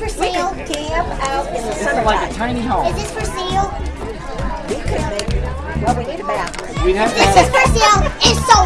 for sale? Camp out in the It's like a tiny home. Is this for sale? We could make, well, we need a bathroom. We have This is for sale. It's so.